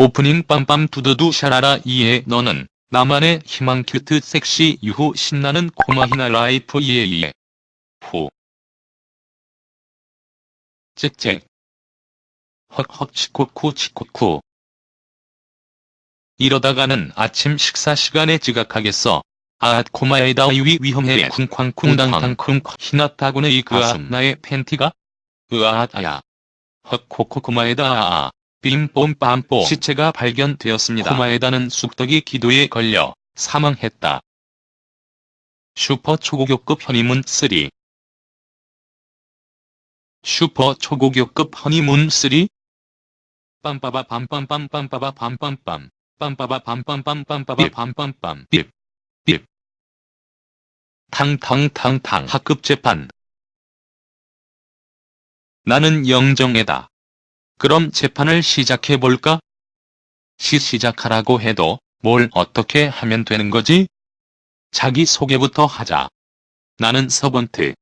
오프닝 빰빰 두두두 샤라라 yeah 너는 나만의 희망 cute sexy 유후 신나는 코마히나 life yeah yeah. 후 짹짹 헉헉 遅刻 遅刻. 이러다가는 아침 식사 시간에 지각하겠어. 아앗 코마에다 위 위험해. 쿵쾅쿵당탕쿵 히나타군의 이 그아 나의 팬티가? 으아앗 아야. 헉 코코코마에다 아아 빔뽐 빰뽀 시체가 발견되었습니다. 코마에다는 쑥떡이 기도에 걸려 사망했다. 슈퍼 초고교급 허니문 3 슈퍼 초고교급 허니문 3? 빰빠바 빰빰빰 빰빠바 빰빰빰 빰빠바 빰빰빰 빰빠바 빰빰빰 빕빕 탕탕탕탕 학급 재판 나는 영정애다. 그럼 재판을 시작해볼까? 시 시작하라고 해도 뭘 어떻게 하면 되는 거지? 자기 소개부터 하자. 나는 서번트.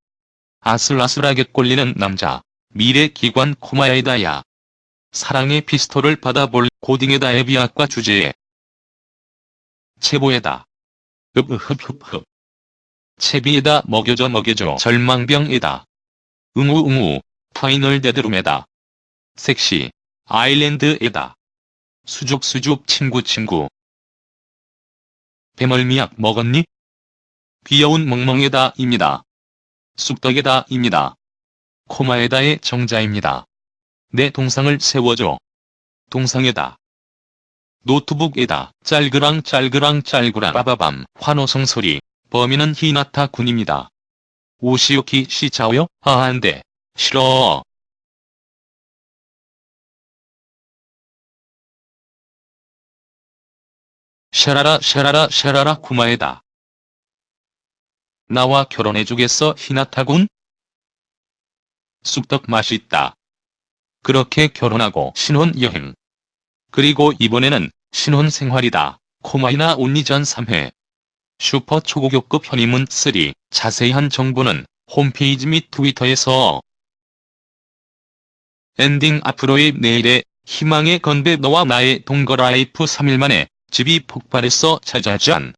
아슬아슬하게 꼴리는 남자. 미래기관 코마야이다야. 사랑의 피스톨을 받아볼 고딩에다 에비아과 주제에. 체보에다. 흡흡흡흡. 채비에다 먹여줘 먹여줘 절망병에다. 응우응우. 파이널 데드룸에다. 섹시. 아일랜드에다. 수줍 수줍 친구 친구. 배멀미약 먹었니? 귀여운 멍멍에다 입니다. 쑥떡에다 입니다. 코마에다의 정자입니다. 내 동상을 세워줘. 동상에다. 노트북에다 짤그랑 짤그랑 짤그랑 빠바밤 환호성 소리 범인은 히나타 군입니다. 오시오키 시자오요? 아 안돼. 싫어. 샤라라 샤라라 샤라라 쿠마에다. 나와 결혼해주겠어 히나타군? 쑥떡 맛있다. 그렇게 결혼하고 신혼여행. 그리고 이번에는 신혼생활이다. 코마히나 only전 3회. 슈퍼 초고교급 허니문 3. 자세한 정보는 홈페이지 및 트위터에서 엔딩 앞으로의 내일의 희망의 건배 너와 나의 동거 life 3일 만에 집이 폭발했어 짜자잔